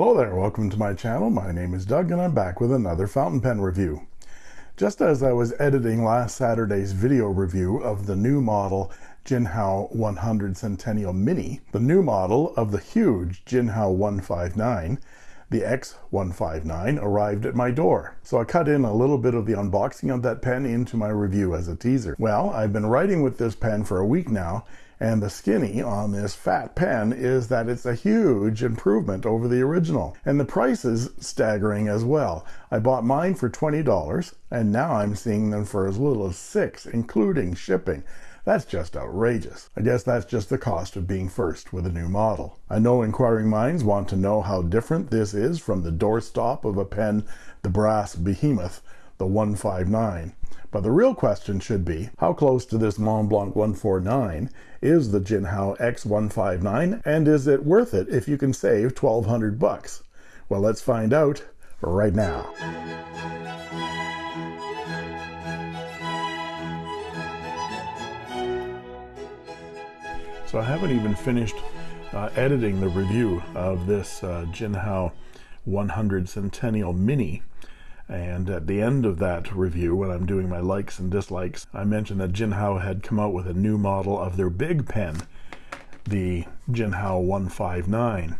Hello there, welcome to my channel. My name is Doug and I'm back with another fountain pen review. Just as I was editing last Saturday's video review of the new model Jinhao 100 Centennial Mini, the new model of the huge Jinhao 159, the X159 arrived at my door. So I cut in a little bit of the unboxing of that pen into my review as a teaser. Well, I've been writing with this pen for a week now and the skinny on this fat pen is that it's a huge improvement over the original. And the price is staggering as well. I bought mine for $20 and now I'm seeing them for as little as six, including shipping. That's just outrageous. I guess that's just the cost of being first with a new model. I know inquiring minds want to know how different this is from the doorstop of a pen, the brass behemoth, the 159. But the real question should be, how close to this Mont Blanc 149 is the Jinhao X159 and is it worth it if you can save 1200 bucks? Well, let's find out right now. So I haven't even finished uh, editing the review of this uh, Jinhao 100 Centennial Mini and at the end of that review when I'm doing my likes and dislikes I mentioned that Jinhao had come out with a new model of their big pen the Jinhao 159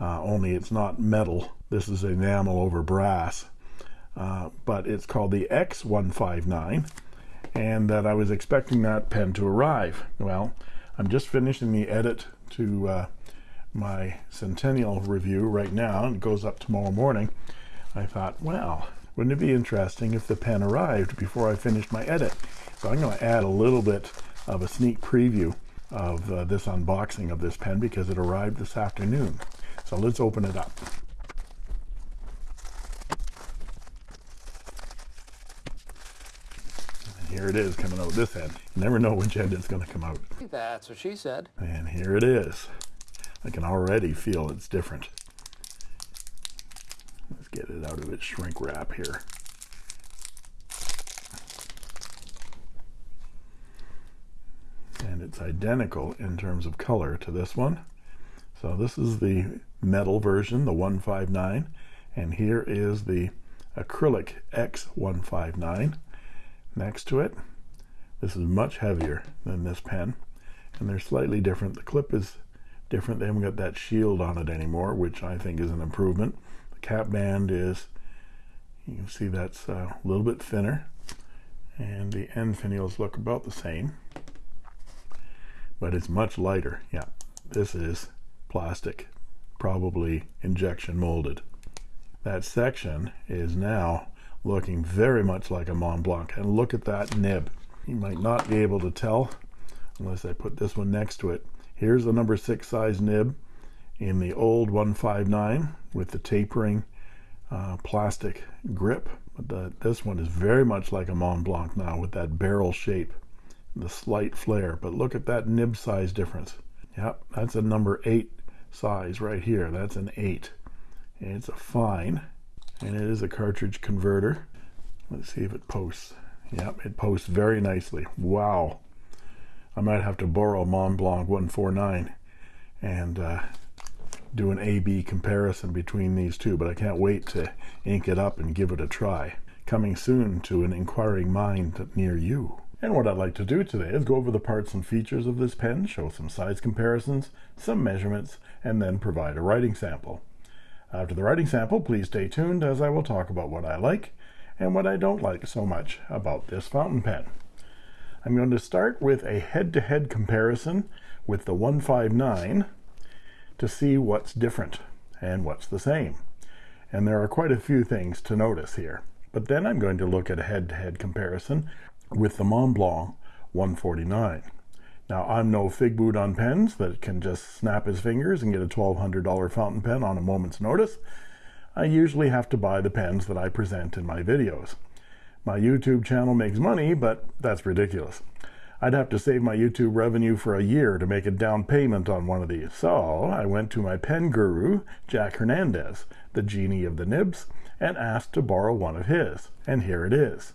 uh, only it's not metal. This is enamel over brass. Uh, but it's called the X159 and that I was expecting that pen to arrive. Well I'm just finishing the edit to uh, my Centennial review right now it goes up tomorrow morning. I thought well wouldn't it be interesting if the pen arrived before I finished my edit? So I'm going to add a little bit of a sneak preview of uh, this unboxing of this pen because it arrived this afternoon. So let's open it up. And here it is coming out this end. You never know which end it's going to come out. That's what she said. and here it is. I can already feel it's different. let's get it out of its shrink wrap here. And it's identical in terms of color to this one. So this is the metal version the 159 and here is the acrylic X159 next to it. This is much heavier than this pen and they're slightly different. The clip is different. They haven't got that shield on it anymore which I think is an improvement the cap band is you can see that's a little bit thinner and the end finials look about the same but it's much lighter. Yeah this is plastic probably injection molded. That section is now looking very much like a Mont Blanc and look at that nib. You might not be able to tell unless I put this one next to it. Here's the number six size nib in the old 159 with the tapering uh, plastic grip. But the, this one is very much like a Mont Blanc now with that barrel shape the slight flare. But look at that nib size difference. Yep that's a number eight size right here. That's an eight. And it's a fine and it is a cartridge converter. Let's see if it posts. Yep it posts very nicely. Wow. I might have to borrow Mont Blanc 149 and uh, do an A-B comparison between these two but I can't wait to ink it up and give it a try. Coming soon to an inquiring mind near you. And what I'd like to do today is go over the parts and features of this pen show some size comparisons some measurements and then provide a writing sample. After the writing sample please stay tuned as I will talk about what I like and what I don't like so much about this fountain pen. I'm going to start with a head-to-head -head comparison with the 159 to see what's different and what's the same and there are quite a few things to notice here but then I'm going to look at a head-to-head -head comparison with the Mont Blanc 149 Now, I'm no fig boot on pens that can just snap his fingers and get a $1,200 fountain pen on a moment's notice. I usually have to buy the pens that I present in my videos. My YouTube channel makes money, but that's ridiculous. I'd have to save my YouTube revenue for a year to make a down payment on one of these. So I went to my pen guru, Jack Hernandez, the genie of the nibs, and asked to borrow one of his. And here it is.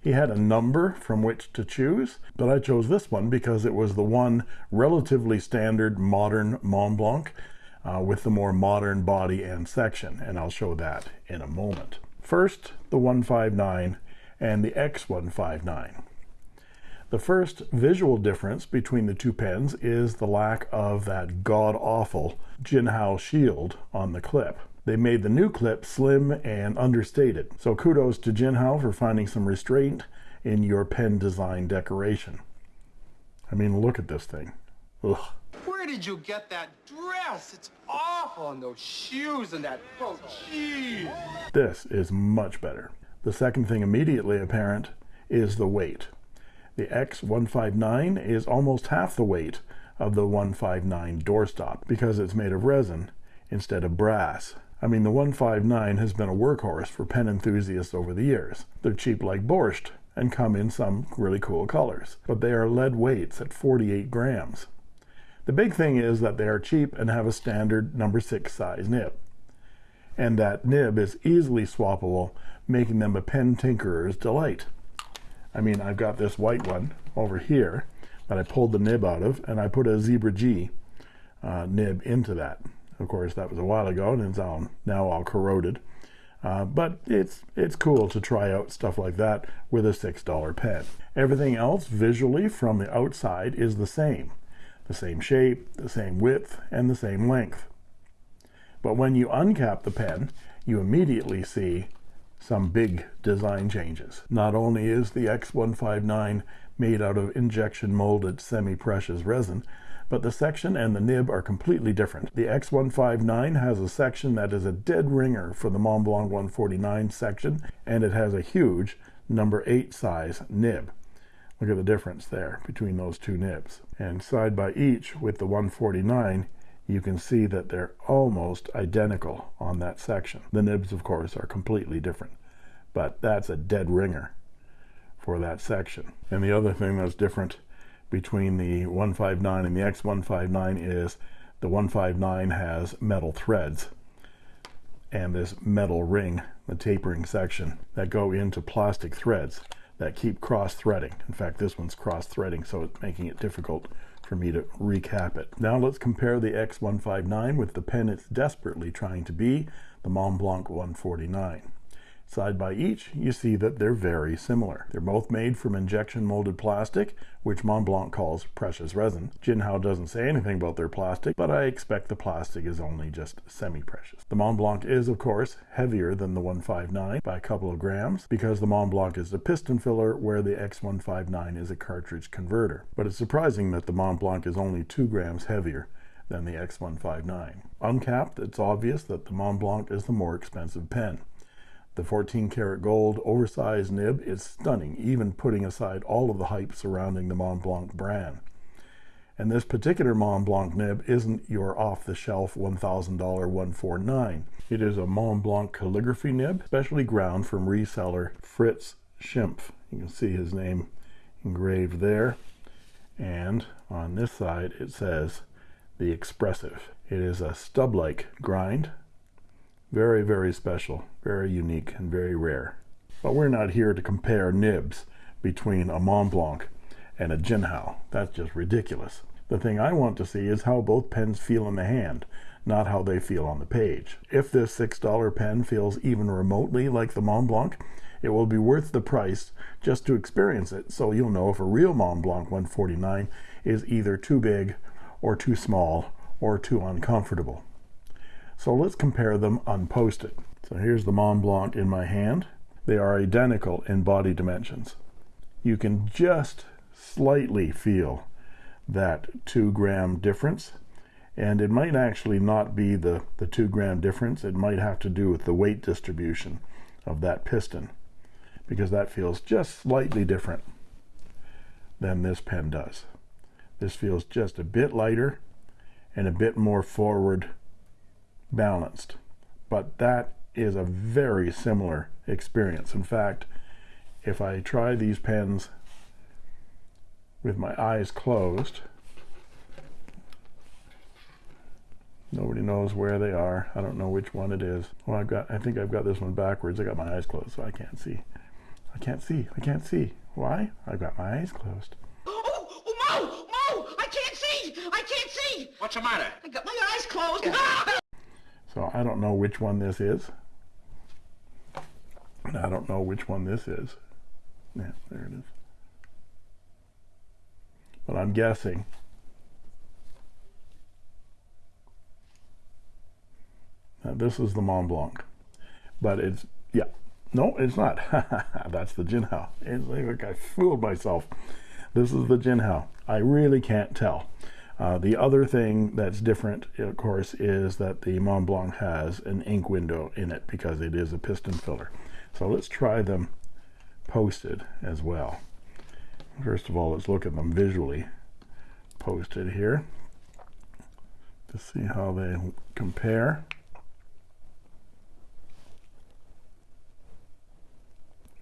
He had a number from which to choose, but I chose this one because it was the one relatively standard modern Mont Blanc uh, with the more modern body and section, and I'll show that in a moment. First, the 159 and the X159. The first visual difference between the two pens is the lack of that god-awful Jinhao shield on the clip. They made the new clip slim and understated. So kudos to Jinhao for finding some restraint in your pen design decoration. I mean, look at this thing. Ugh. Where did you get that dress? It's awful, and those shoes and that oh, jeez. This is much better. The second thing immediately apparent is the weight. The X159 is almost half the weight of the 159 doorstop because it's made of resin instead of brass. I mean, the 159 has been a workhorse for pen enthusiasts over the years. They're cheap like borscht and come in some really cool colors, but they are lead weights at 48 grams. The big thing is that they are cheap and have a standard number 6 size nib. And that nib is easily swappable, making them a pen tinkerer's delight. I mean, I've got this white one over here that I pulled the nib out of, and I put a Zebra G uh, nib into that. Of course, that was a while ago, and it's all, now all corroded. Uh, but it's it's cool to try out stuff like that with a $6 pen. Everything else visually from the outside is the same. The same shape, the same width, and the same length. But when you uncap the pen, you immediately see some big design changes. Not only is the X159 made out of injection molded semi-precious resin, but the section and the nib are completely different. The X159 has a section that is a dead ringer for the Mont Blanc 149 section, and it has a huge number 8 size nib. Look at the difference there between those two nibs. And side by each with the 149, you can see that they're almost identical on that section. The nibs, of course, are completely different, but that's a dead ringer for that section. And the other thing that's different between the 159 and the X159 is the 159 has metal threads and this metal ring, the tapering section, that go into plastic threads that keep cross-threading. In fact, this one's cross-threading, so it's making it difficult for me to recap it. Now let's compare the X159 with the pen it's desperately trying to be, the Mont Blanc 149. Side by each, you see that they're very similar. They're both made from injection molded plastic, which Mont Blanc calls precious resin. Jinhao doesn't say anything about their plastic, but I expect the plastic is only just semi-precious. The Mont Blanc is, of course, heavier than the 159 by a couple of grams, because the Mont Blanc is a piston filler, where the X159 is a cartridge converter. But it's surprising that the Mont Blanc is only two grams heavier than the X159. Uncapped, it's obvious that the Mont Blanc is the more expensive pen. The 14 karat gold oversized nib is stunning, even putting aside all of the hype surrounding the Mont Blanc brand. And this particular Mont Blanc nib isn't your off-the-shelf $1,000 149. It is a Mont Blanc calligraphy nib, specially ground from reseller Fritz Schimpf. You can see his name engraved there. And on this side it says the expressive. It is a stub-like grind very, very special, very unique, and very rare. But we're not here to compare nibs between a Mont Blanc and a Jinhao. That's just ridiculous. The thing I want to see is how both pens feel in the hand, not how they feel on the page. If this $6 pen feels even remotely like the Mont Blanc, it will be worth the price just to experience it, so you'll know if a real Mont Blanc 149 is either too big or too small or too uncomfortable. So let's compare them unposted. So here's the Mont Blanc in my hand. They are identical in body dimensions. You can just slightly feel that two gram difference. And it might actually not be the, the two gram difference. It might have to do with the weight distribution of that piston because that feels just slightly different than this pen does. This feels just a bit lighter and a bit more forward balanced. But that is a very similar experience. In fact, if I try these pens with my eyes closed, nobody knows where they are. I don't know which one it is. Well, I've got, I think I've got this one backwards. I got my eyes closed, so I can't see. I can't see. I can't see. Why? I've got my eyes closed. Oh, oh, oh Mo! Mo! I can't see! I can't see! What's the matter? I got my eyes closed. Ah! So I don't know which one this is. And I don't know which one this is. Yeah, there it is. But I'm guessing. Now this is the Mont Blanc. But it's, yeah. No, it's not. That's the Jinhao. It's like I fooled myself. This is the Jinhao. I really can't tell. Uh, the other thing that's different, of course, is that the Mont Blanc has an ink window in it because it is a piston filler. So let's try them posted as well. First of all, let's look at them visually posted here to see how they compare.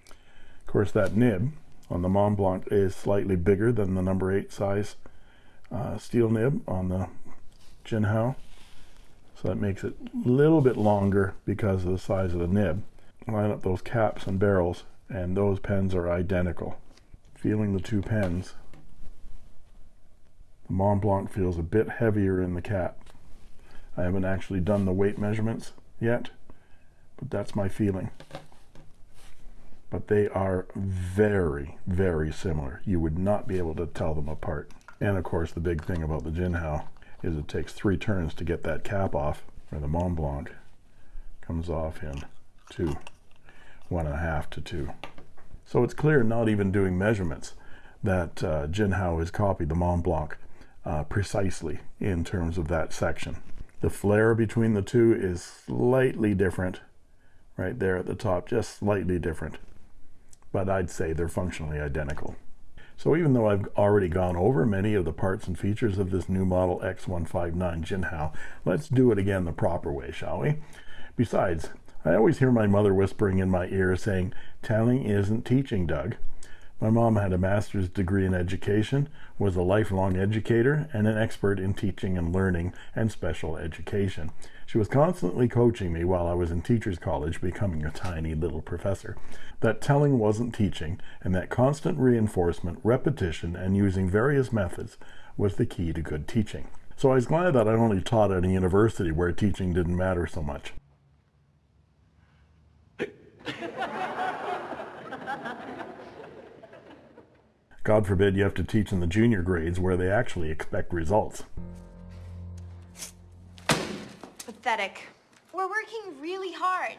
Of course, that nib on the Mont Blanc is slightly bigger than the number 8 size uh, steel nib on the Jinhao. So that makes it a little bit longer because of the size of the nib. Line up those caps and barrels and those pens are identical. Feeling the two pens, the Mont Blanc feels a bit heavier in the cap. I haven't actually done the weight measurements yet, but that's my feeling. But they are very, very similar. You would not be able to tell them apart. And of course, the big thing about the Jinhao is it takes three turns to get that cap off, where the Mont Blanc comes off in two, one and a half to two. So it's clear, not even doing measurements, that uh, Jinhao has copied the Mont Blanc uh, precisely in terms of that section. The flare between the two is slightly different, right there at the top, just slightly different. But I'd say they're functionally identical. So even though I've already gone over many of the parts and features of this new model X159 Jinhao, let's do it again the proper way, shall we? Besides, I always hear my mother whispering in my ear saying, telling isn't teaching, Doug. My mom had a master's degree in education, was a lifelong educator, and an expert in teaching and learning and special education. She was constantly coaching me while I was in teacher's college, becoming a tiny little professor. That telling wasn't teaching, and that constant reinforcement, repetition, and using various methods was the key to good teaching. So I was glad that I only taught at a university where teaching didn't matter so much. God forbid you have to teach in the junior grades where they actually expect results. Pathetic. We're working really hard.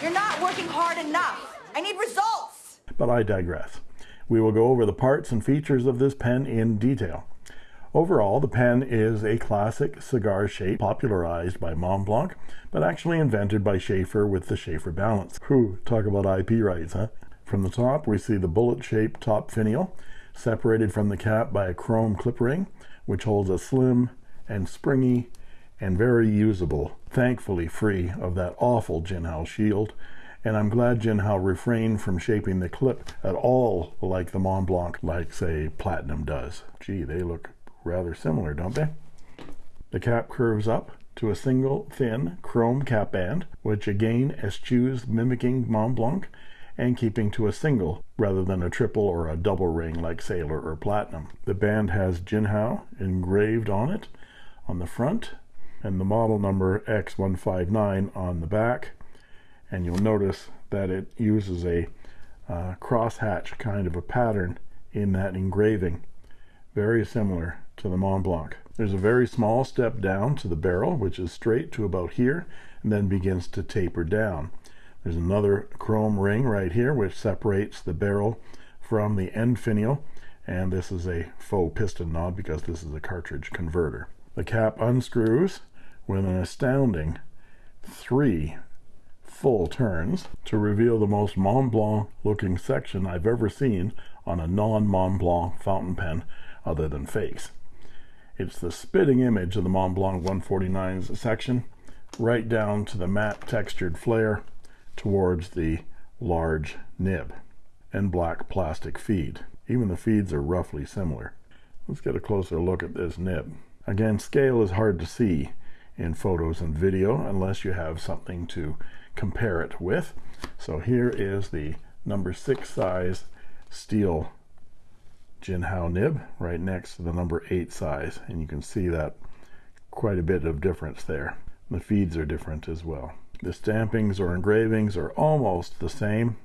You're not working hard enough. I need results. But I digress. We will go over the parts and features of this pen in detail. Overall, the pen is a classic cigar shape popularized by Mont Blanc, but actually invented by Sheaffer with the Sheaffer balance. Whew, talk about IP rights, huh? From the top, we see the bullet-shaped top finial, separated from the cap by a chrome clip ring, which holds a slim and springy and very usable, thankfully free of that awful Jinhao shield, and I'm glad Jinhao refrained from shaping the clip at all like the Mont Blanc, like, say, Platinum does. Gee, they look rather similar, don't they? The cap curves up to a single thin chrome cap band, which again eschews mimicking Mont Blanc and keeping to a single rather than a triple or a double ring like Sailor or Platinum. The band has Jinhao engraved on it on the front and the model number X159 on the back and you'll notice that it uses a uh, crosshatch kind of a pattern in that engraving very similar to the Mont Blanc. There's a very small step down to the barrel which is straight to about here and then begins to taper down. There's another chrome ring right here which separates the barrel from the end finial and this is a faux piston knob because this is a cartridge converter. The cap unscrews with an astounding three full turns to reveal the most Mont Blanc looking section I've ever seen on a non-Mont Blanc fountain pen other than fakes. It's the spitting image of the Mont Blanc 149's section, right down to the matte textured flare towards the large nib and black plastic feed. Even the feeds are roughly similar. Let's get a closer look at this nib. Again, scale is hard to see in photos and video unless you have something to compare it with. So here is the number six size steel Jinhao nib right next to the number eight size. And you can see that quite a bit of difference there. The feeds are different as well. The stampings or engravings are almost the same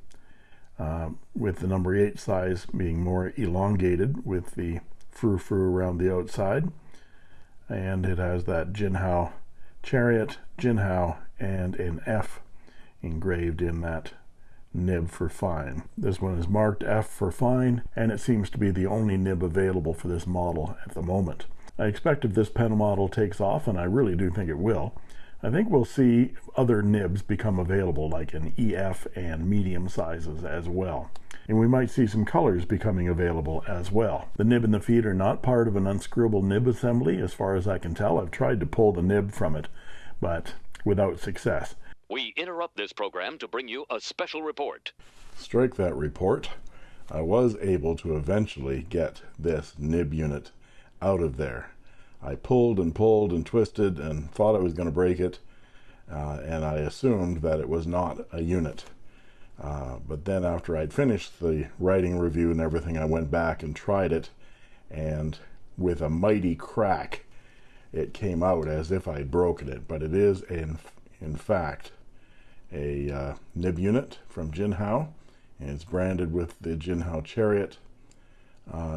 uh, with the number eight size being more elongated with the frou-frou around the outside. And it has that Jinhao chariot, Jinhao, and an F engraved in that nib for fine. This one is marked F for fine, and it seems to be the only nib available for this model at the moment. I expect if this pen model takes off, and I really do think it will, I think we'll see other nibs become available, like in EF and medium sizes as well. And we might see some colors becoming available as well. The nib and the feed are not part of an unscrewable nib assembly, as far as I can tell. I've tried to pull the nib from it, but without success. We interrupt this program to bring you a special report. Strike that report. I was able to eventually get this nib unit out of there. I pulled and pulled and twisted and thought I was going to break it, uh, and I assumed that it was not a unit. Uh, but then after I'd finished the writing review and everything, I went back and tried it, and with a mighty crack, it came out as if I'd broken it. But it is, in, in fact, a uh, nib unit from Jinhao, and it's branded with the Jinhao Chariot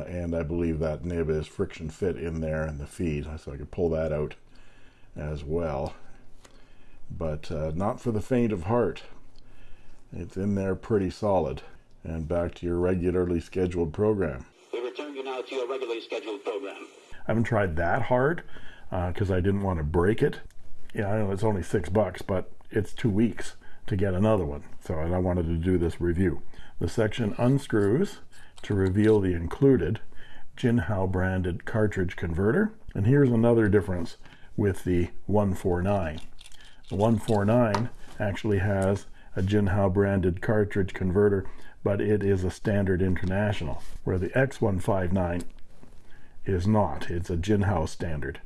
and I believe that nib is friction fit in there in the feed so I could pull that out as well. But uh, not for the faint of heart. It's in there pretty solid. And back to your regularly scheduled program. We return you now to your regularly scheduled program. I haven't tried that hard because I didn't want to break it. Yeah I know it's only six bucks but it's two weeks to get another one so I wanted to do this review. The section unscrews to reveal the included Jinhao branded cartridge converter. And here's another difference with the 149. The 149 actually has a Jinhao branded cartridge converter, but it is a standard international, where the X159 is not. It's a Jinhao standard,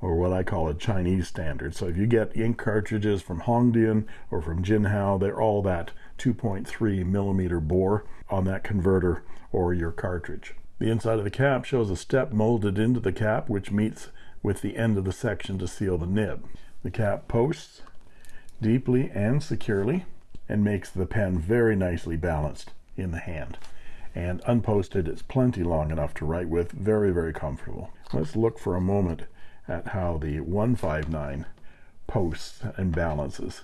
or what I call a Chinese standard. So if you get ink cartridges from Hongdian or from Jinhao, they're all that 2.3 millimeter bore on that converter or your cartridge. The inside of the cap shows a step molded into the cap which meets with the end of the section to seal the nib. The cap posts deeply and securely and makes the pen very nicely balanced in the hand. And unposted, it's plenty long enough to write with, very, very comfortable. Let's look for a moment at how the 159 posts and balances.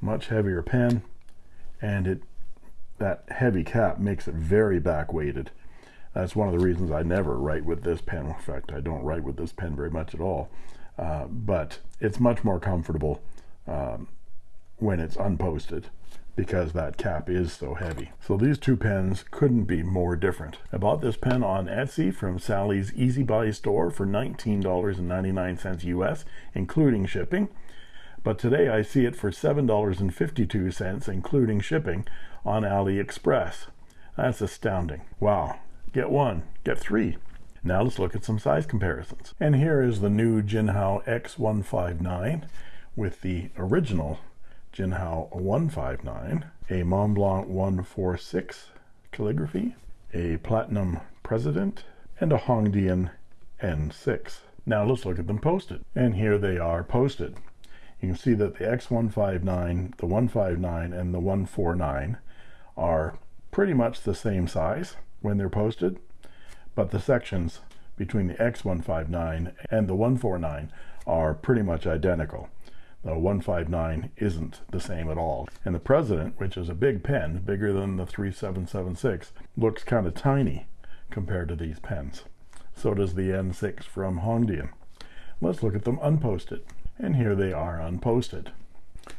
Much heavier pen, and it that heavy cap makes it very back weighted that's one of the reasons I never write with this pen. In fact I don't write with this pen very much at all. Uh, but it's much more comfortable um, when it's unposted because that cap is so heavy. So these two pens couldn't be more different. I bought this pen on Etsy from Sally's Easy Buy store for $19.99 US including shipping but today I see it for $7.52 including shipping on AliExpress. That's astounding. Wow. Get one, get three. Now let's look at some size comparisons. And here is the new Jinhao X159 with the original Jinhao 159, a Mont Blanc 146 calligraphy, a Platinum President, and a Hongdian N6. Now let's look at them posted. And here they are posted. You can see that the X159, the 159, and the 149 are pretty much the same size when they're posted, but the sections between the X159 and the 149 are pretty much identical. The 159 isn't the same at all. And the President, which is a big pen, bigger than the 3776, looks kind of tiny compared to these pens. So does the N6 from Hongdian. Let's look at them unposted. And here they are unposted.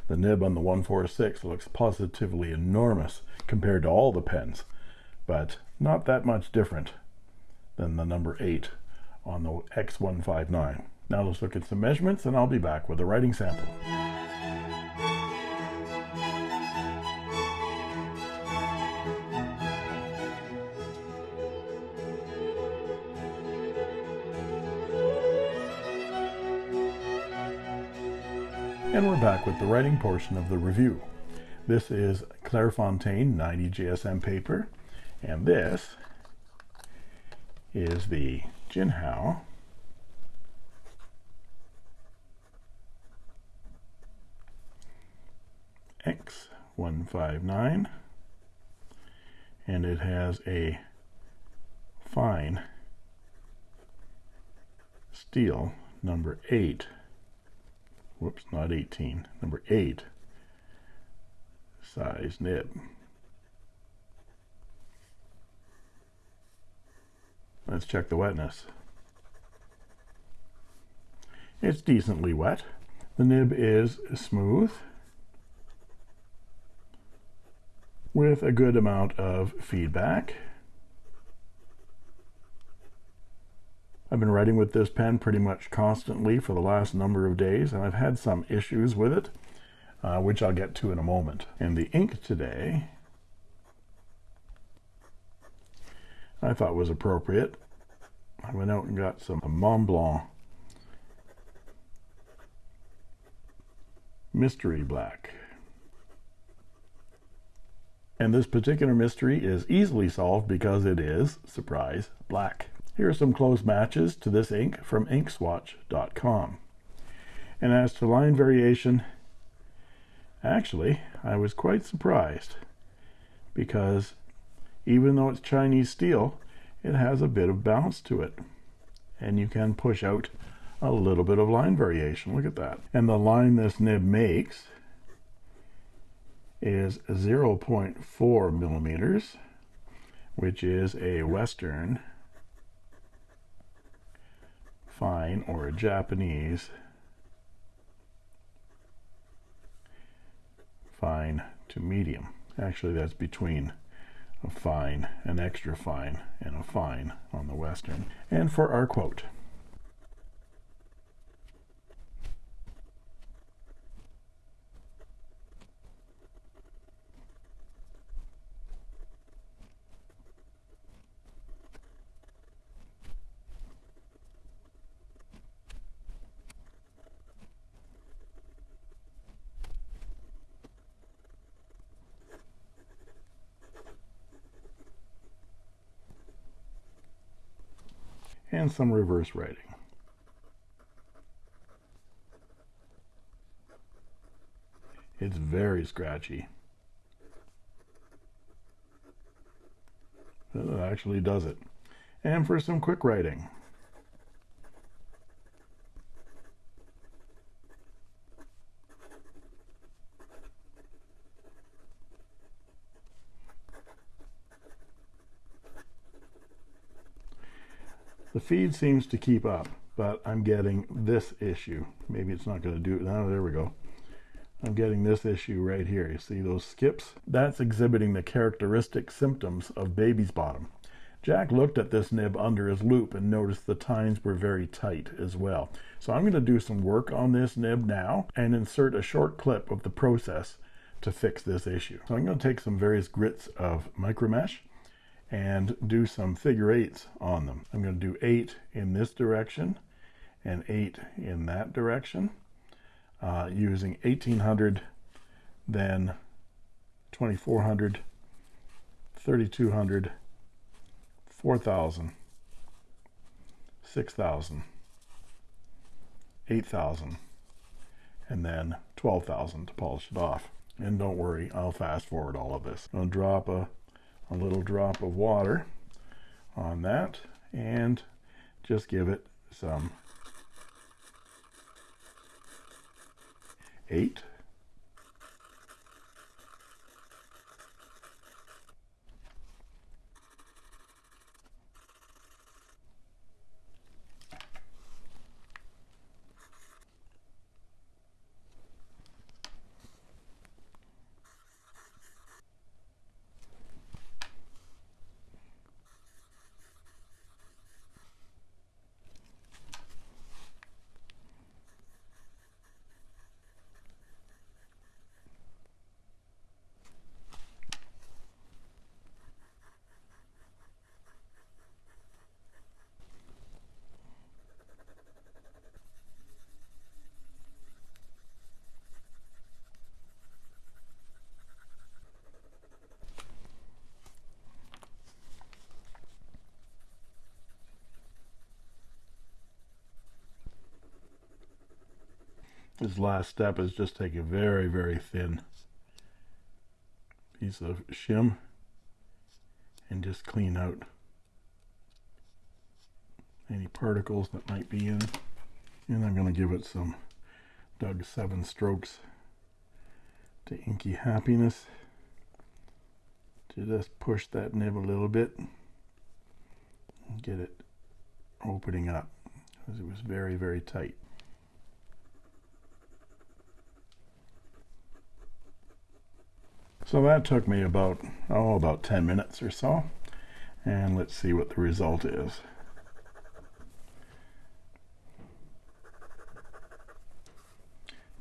The nib on the 146 looks positively enormous compared to all the pens, but not that much different than the number 8 on the X159. Now let's look at some measurements and I'll be back with a writing sample. We're back with the writing portion of the review. This is Clairefontaine 90 GSM paper, and this is the Jinhao X159, and it has a fine steel number 8 whoops, not 18, number 8 size nib. Let's check the wetness. It's decently wet. The nib is smooth with a good amount of feedback. I've been writing with this pen pretty much constantly for the last number of days, and I've had some issues with it, uh, which I'll get to in a moment. And the ink today, I thought was appropriate. I went out and got some Mont Blanc Mystery Black. And this particular mystery is easily solved because it is, surprise, black. Here are some close matches to this ink from inkswatch.com. And as to line variation, actually, I was quite surprised because even though it's Chinese steel, it has a bit of bounce to it. And you can push out a little bit of line variation. Look at that. And the line this nib makes is 0.4 millimeters, which is a Western fine or a Japanese fine to medium. Actually, that's between a fine, an extra fine, and a fine on the Western. And for our quote, and some reverse writing. It's very scratchy. It actually does it. And for some quick writing. Feed seems to keep up, but I'm getting this issue. Maybe it's not going to do it. Now, there we go. I'm getting this issue right here. You see those skips? That's exhibiting the characteristic symptoms of baby's bottom. Jack looked at this nib under his loupe and noticed the tines were very tight as well. So I'm going to do some work on this nib now and insert a short clip of the process to fix this issue. So I'm going to take some various grits of micromesh and do some figure eights on them. I'm going to do eight in this direction and eight in that direction uh, using 1800, then 2400, 3200, 4000, 6000, 8000, and then 12,000 to polish it off. And don't worry, I'll fast forward all of this. I'll drop a a little drop of water on that and just give it some eight This last step is just take a very, very thin piece of shim and just clean out any particles that might be in. And I'm going to give it some Doug 7 strokes to Inky Happiness to just push that nib a little bit and get it opening up because it was very, very tight. So that took me about, oh, about 10 minutes or so. And let's see what the result is.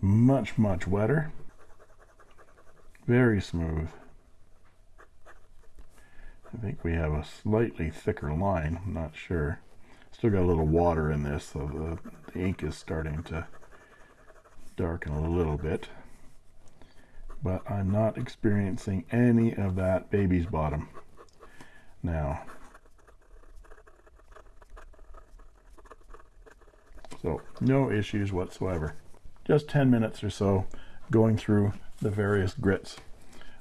Much, much wetter. Very smooth. I think we have a slightly thicker line, I'm not sure. Still got a little water in this, so the, the ink is starting to darken a little bit but I'm not experiencing any of that baby's bottom now. So no issues whatsoever. Just 10 minutes or so going through the various grits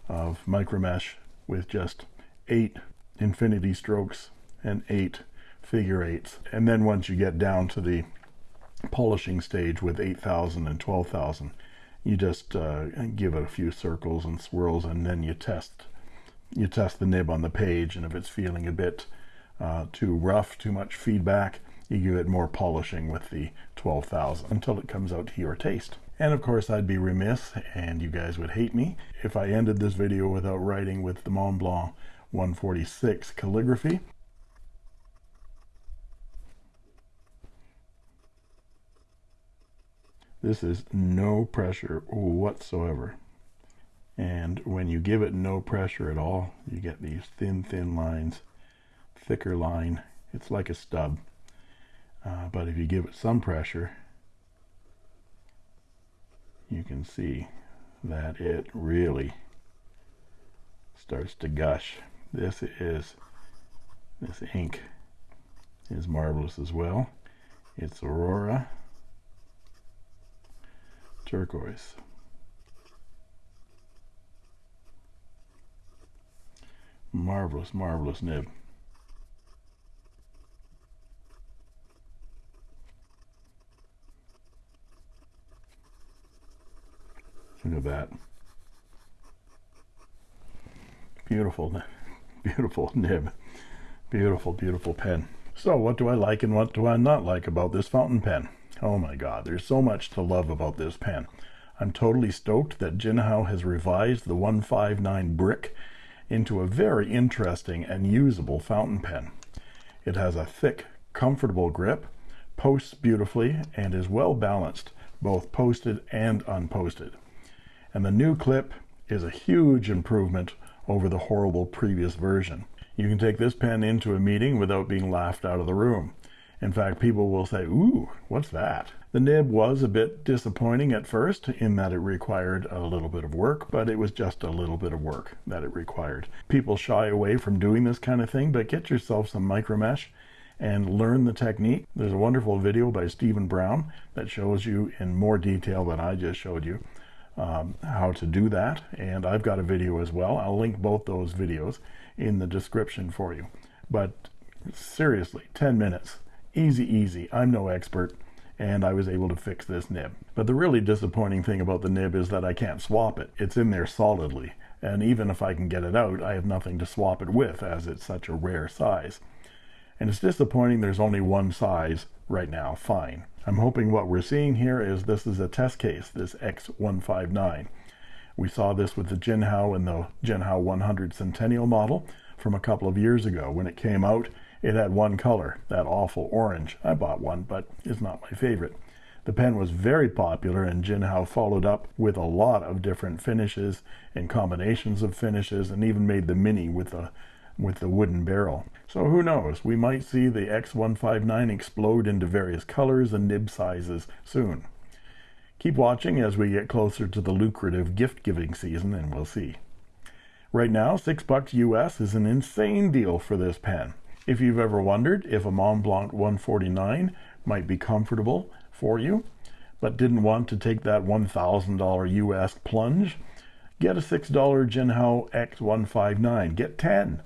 of micromesh with just eight infinity strokes and eight figure eights. And then once you get down to the polishing stage with 8,000 and 12,000, you just uh, give it a few circles and swirls and then you test you test the nib on the page and if it's feeling a bit uh, too rough too much feedback you give it more polishing with the 12,000 until it comes out to your taste. And of course I'd be remiss and you guys would hate me if I ended this video without writing with the Mont Blanc 146 calligraphy This is no pressure whatsoever. And when you give it no pressure at all, you get these thin, thin lines, thicker line. It's like a stub. Uh, but if you give it some pressure, you can see that it really starts to gush. This is, this ink is marvelous as well. It's Aurora turquoise. Marvelous, marvelous nib. Look at that. Beautiful, beautiful nib. Beautiful, beautiful pen. So what do I like and what do I not like about this fountain pen? Oh my god, there's so much to love about this pen. I'm totally stoked that Jinhao has revised the 159 brick into a very interesting and usable fountain pen. It has a thick, comfortable grip, posts beautifully, and is well balanced, both posted and unposted. And the new clip is a huge improvement over the horrible previous version. You can take this pen into a meeting without being laughed out of the room. In fact, people will say, ooh, what's that? The nib was a bit disappointing at first in that it required a little bit of work, but it was just a little bit of work that it required. People shy away from doing this kind of thing, but get yourself some micromesh and learn the technique. There's a wonderful video by Stephen Brown that shows you in more detail than I just showed you um, how to do that. And I've got a video as well. I'll link both those videos in the description for you. But seriously, 10 minutes easy, easy. I'm no expert, and I was able to fix this nib. But the really disappointing thing about the nib is that I can't swap it. It's in there solidly, and even if I can get it out, I have nothing to swap it with, as it's such a rare size. And it's disappointing there's only one size right now, fine. I'm hoping what we're seeing here is this is a test case, this X159. We saw this with the Jinhao and the Jinhao 100 Centennial model from a couple of years ago. When it came out, it had one color, that awful orange. I bought one, but it's not my favorite. The pen was very popular and Jinhao followed up with a lot of different finishes and combinations of finishes and even made the Mini with the with the wooden barrel. So who knows, we might see the X159 explode into various colors and nib sizes soon. Keep watching as we get closer to the lucrative gift giving season and we'll see. Right now, six bucks US is an insane deal for this pen. If you've ever wondered if a Mont Blanc 149 might be comfortable for you, but didn't want to take that $1,000 US plunge? Get a $6 Jinhao X159. Get 10.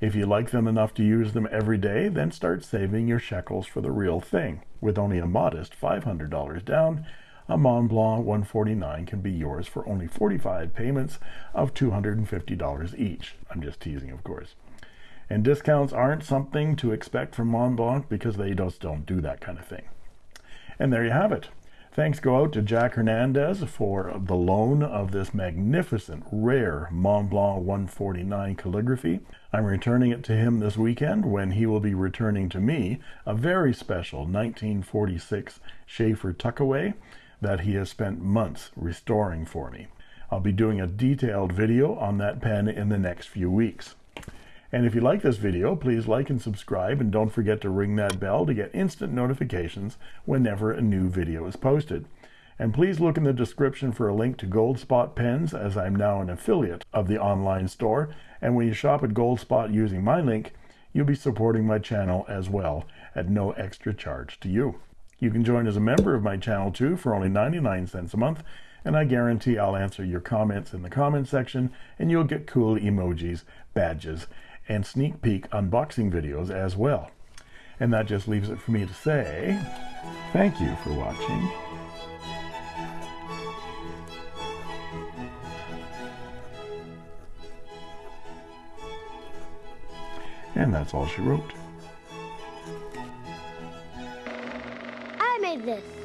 If you like them enough to use them every day, then start saving your shekels for the real thing. With only a modest $500 down, a Mont Blanc 149 can be yours for only 45 payments of $250 each. I'm just teasing, of course. And discounts aren't something to expect from Mont Blanc because they just don't do that kind of thing. And there you have it. Thanks go out to Jack Hernandez for the loan of this magnificent, rare Mont Blanc 149 calligraphy. I'm returning it to him this weekend when he will be returning to me a very special 1946 Sheaffer Tuckaway that he has spent months restoring for me. I'll be doing a detailed video on that pen in the next few weeks. And if you like this video, please like and subscribe and don't forget to ring that bell to get instant notifications whenever a new video is posted. And please look in the description for a link to Goldspot pens as I'm now an affiliate of the online store. And when you shop at Goldspot using my link, you'll be supporting my channel as well at no extra charge to you. You can join as a member of my channel too for only 99 cents a month, and I guarantee I'll answer your comments in the comment section, and you'll get cool emojis, badges, and sneak peek unboxing videos as well. And that just leaves it for me to say thank you for watching. And that's all she wrote. I made this.